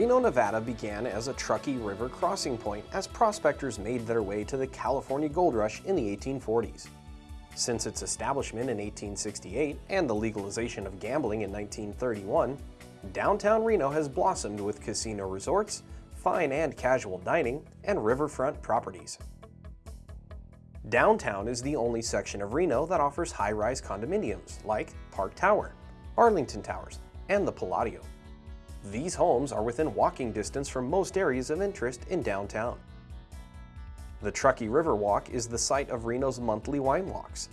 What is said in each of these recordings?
Reno, Nevada began as a Truckee River crossing point as prospectors made their way to the California gold rush in the 1840s. Since its establishment in 1868 and the legalization of gambling in 1931, downtown Reno has blossomed with casino resorts, fine and casual dining, and riverfront properties. Downtown is the only section of Reno that offers high-rise condominiums like Park Tower, Arlington Towers, and the Palladio. These homes are within walking distance from most areas of interest in downtown. The Truckee River Walk is the site of Reno's monthly wine walks.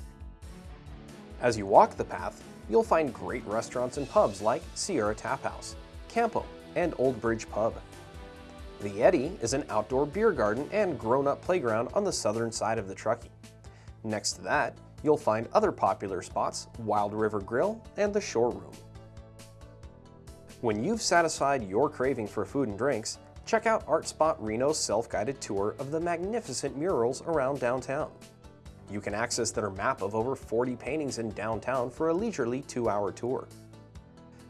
As you walk the path, you'll find great restaurants and pubs like Sierra Tap House, Campo, and Old Bridge Pub. The Eddy is an outdoor beer garden and grown-up playground on the southern side of the Truckee. Next to that, you'll find other popular spots, Wild River Grill and the Shore Room. When you've satisfied your craving for food and drinks, check out Art Spot Reno's self-guided tour of the magnificent murals around downtown. You can access their map of over 40 paintings in downtown for a leisurely two-hour tour.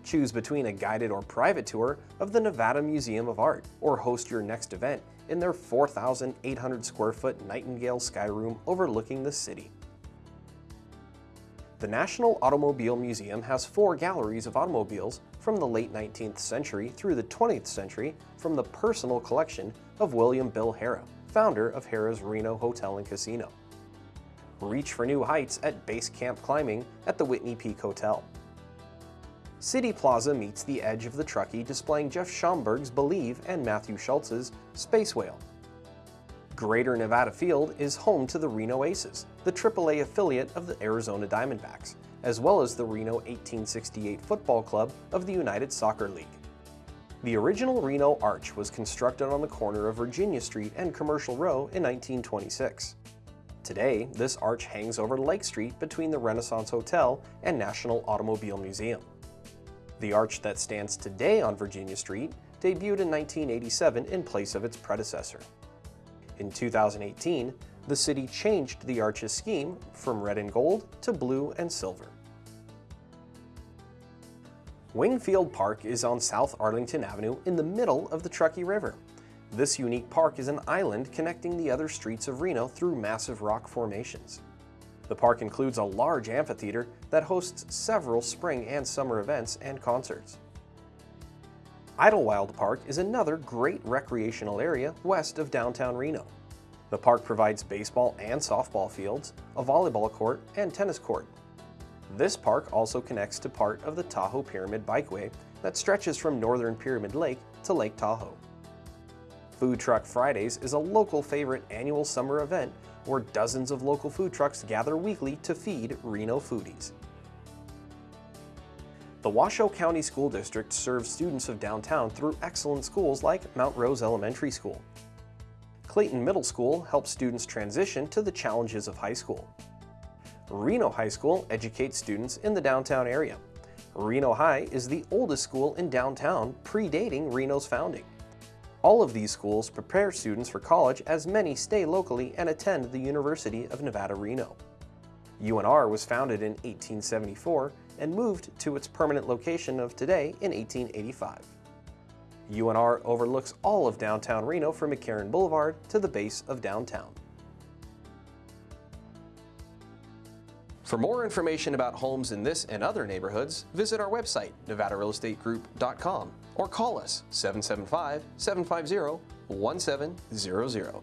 Choose between a guided or private tour of the Nevada Museum of Art or host your next event in their 4,800 square foot Nightingale Sky Room overlooking the city. The National Automobile Museum has four galleries of automobiles from the late 19th century through the 20th century from the personal collection of William Bill Harrah, founder of Harrah's Reno Hotel and Casino. Reach for new heights at base camp climbing at the Whitney Peak Hotel. City Plaza meets the edge of the Truckee displaying Jeff Schomberg's Believe and Matthew Schultz's Space Whale. Greater Nevada Field is home to the Reno Aces, the AAA affiliate of the Arizona Diamondbacks, as well as the Reno 1868 Football Club of the United Soccer League. The original Reno Arch was constructed on the corner of Virginia Street and Commercial Row in 1926. Today, this arch hangs over Lake Street between the Renaissance Hotel and National Automobile Museum. The arch that stands today on Virginia Street debuted in 1987 in place of its predecessor. In 2018, the city changed the arch's scheme from red and gold to blue and silver. Wingfield Park is on South Arlington Avenue in the middle of the Truckee River. This unique park is an island connecting the other streets of Reno through massive rock formations. The park includes a large amphitheater that hosts several spring and summer events and concerts. Idlewild Park is another great recreational area west of downtown Reno. The park provides baseball and softball fields, a volleyball court, and tennis court. This park also connects to part of the Tahoe Pyramid Bikeway that stretches from northern Pyramid Lake to Lake Tahoe. Food Truck Fridays is a local favorite annual summer event where dozens of local food trucks gather weekly to feed Reno foodies. The Washoe County School District serves students of downtown through excellent schools like Mount Rose Elementary School. Clayton Middle School helps students transition to the challenges of high school. Reno High School educates students in the downtown area. Reno High is the oldest school in downtown, predating Reno's founding. All of these schools prepare students for college as many stay locally and attend the University of Nevada, Reno. UNR was founded in 1874 and moved to its permanent location of today in 1885. UNR overlooks all of downtown Reno from McCarran Boulevard to the base of downtown. For more information about homes in this and other neighborhoods, visit our website, nevadarealestategroup.com or call us 775-750-1700.